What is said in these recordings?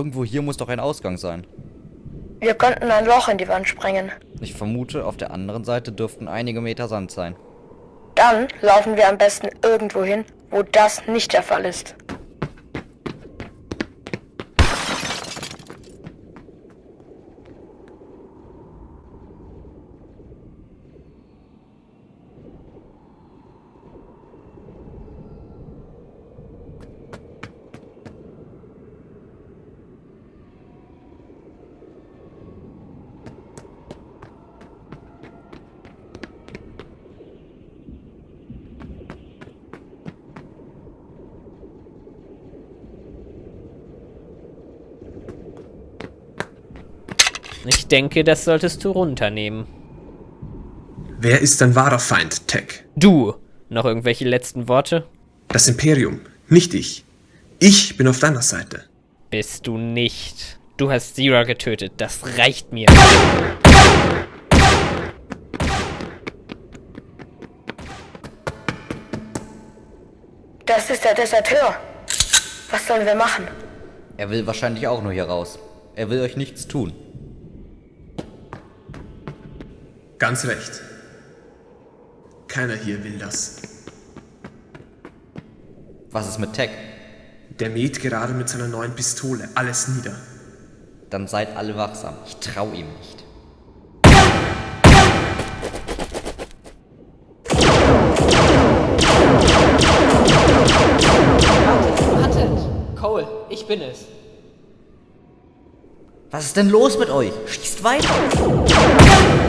Irgendwo hier muss doch ein Ausgang sein. Wir könnten ein Loch in die Wand sprengen. Ich vermute, auf der anderen Seite dürften einige Meter Sand sein. Dann laufen wir am besten irgendwo hin, wo das nicht der Fall ist. Denke, das solltest du runternehmen. Wer ist dein wahrer Feind, Tech? Du! Noch irgendwelche letzten Worte? Das Imperium, nicht ich. Ich bin auf deiner Seite. Bist du nicht. Du hast Zira getötet. Das reicht mir. Das ist der Deserteur. Was sollen wir machen? Er will wahrscheinlich auch nur hier raus. Er will euch nichts tun. Ganz recht. Keiner hier will das. Was ist mit Tech? Der mäht gerade mit seiner neuen Pistole alles nieder. Dann seid alle wachsam. Ich trau ihm nicht. Wartet! Cole, ich bin es. Was ist denn los mit euch? Schießt weiter!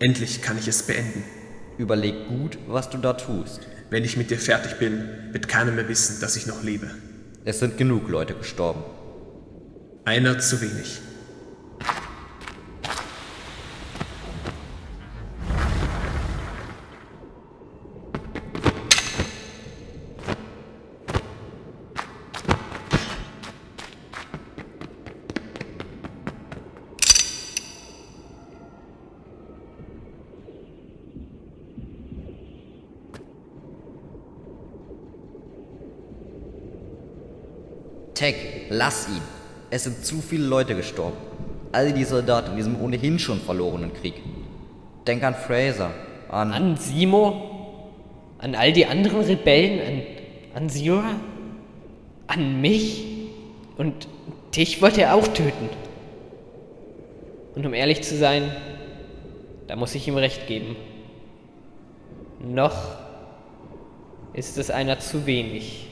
Endlich kann ich es beenden. Überleg gut, was du da tust. Wenn ich mit dir fertig bin, wird keiner mehr wissen, dass ich noch lebe. Es sind genug Leute gestorben. Einer zu wenig. Tech, lass ihn. Es sind zu viele Leute gestorben. All die Soldaten in diesem ohnehin schon verlorenen Krieg. Denk an Fraser, an... An Simo? An all die anderen Rebellen? An, an Zira? An mich? Und dich wollte er auch töten. Und um ehrlich zu sein, da muss ich ihm recht geben. Noch ist es einer zu wenig.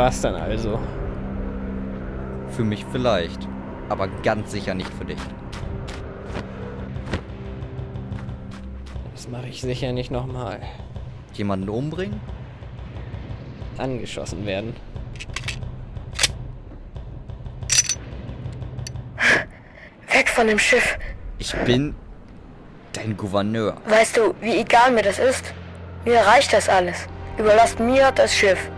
War's dann also. Für mich vielleicht, aber ganz sicher nicht für dich. Das mache ich sicher nicht nochmal. Jemanden umbringen? Angeschossen werden. Weg von dem Schiff. Ich bin dein Gouverneur. Weißt du, wie egal mir das ist? Mir reicht das alles. Überlasst mir das Schiff.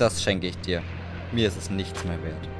Das schenke ich dir. Mir ist es nichts mehr wert.